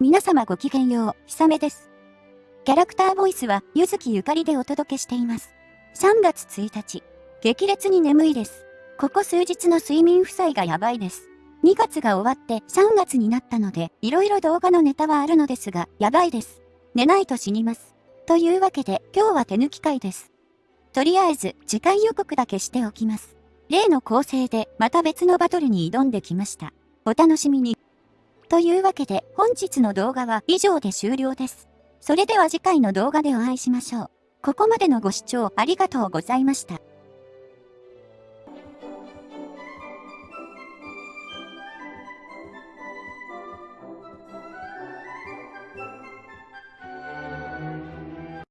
皆様ごきげんよう、ひさめです。キャラクターボイスは、ゆずきゆかりでお届けしています。3月1日、激烈に眠いです。ここ数日の睡眠負債がやばいです。2月が終わって3月になったので、いろいろ動画のネタはあるのですが、やばいです。寝ないと死にます。というわけで、今日は手抜き会です。とりあえず、次回予告だけしておきます。例の構成で、また別のバトルに挑んできました。お楽しみに。というわけで、本日の動画は以上で終了です。それでは次回の動画でお会いしましょう。ここまでのご視聴ありがとうございました。